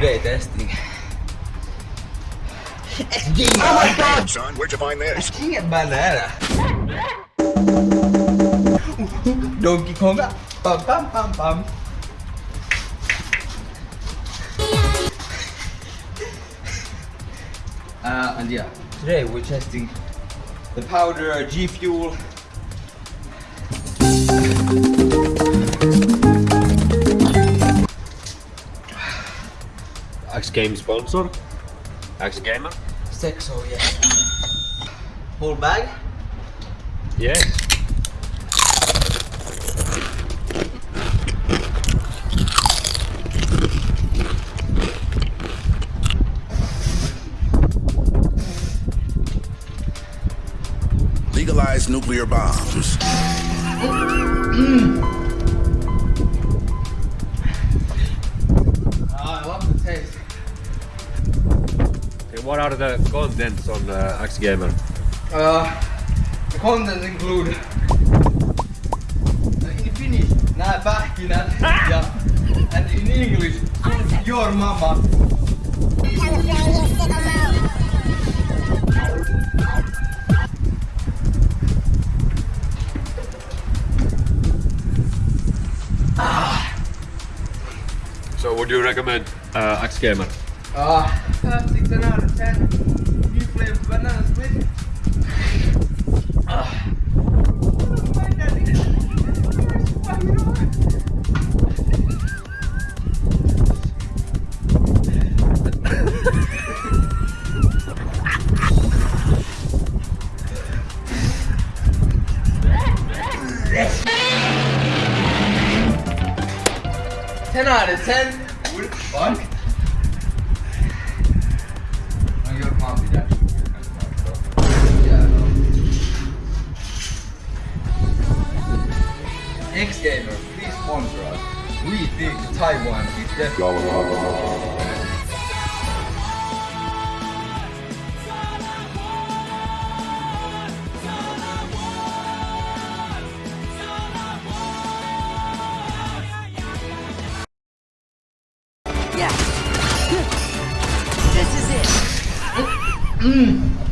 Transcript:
today testing. Oh my god! Son, where'd you find this? King banana. Donkey Konga. Pam pam pam pam. Uh, and yeah, today we're testing the powder G Fuel. X Game sponsor. X Gamer. Sexo, yeah. Whole bag. Yes. Legalize nuclear bombs. Hmm. What are the contents on uh, X Gamer? Uh, the contents include in Finnish nää pähkinät ja and in English your mama. So would you recommend uh, X Gamer? Uh, 6 and out of 10. New flavor banana split. Uh. Ten out of ten. What the fuck? X Gamer, uh, please sponsor us. We think Taiwan is definitely... Yeah. This is it. Mm.